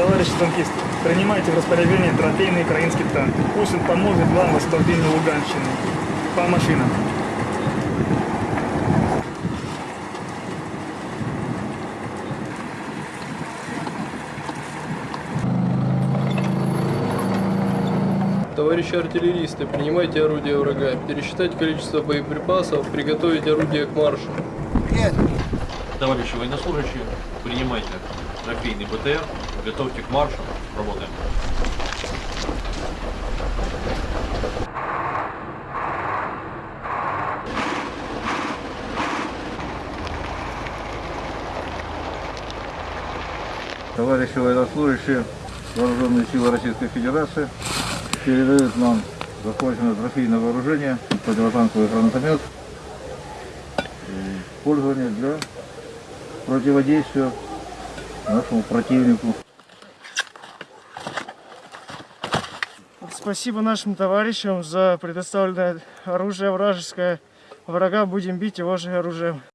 Товарищи танкисты, принимайте в распоряжение трофейный украинский танк. Пусть он поможет вам в освобождении Луганщины. По машинам. Товарищи артиллеристы, принимайте орудия врага, пересчитать количество боеприпасов, приготовить орудие к маршу. Товарищи военнослужащие, принимайте трофейный БТР, готовьте к маршу, работаем. Товарищи военнослужащие Вооруженные силы Российской Федерации передают нам захваченное трофейное вооружение, противотанковый гранатомет, пользование для противодействия нашему противнику. Спасибо нашим товарищам за предоставленное оружие вражеское. Врага будем бить его же оружием.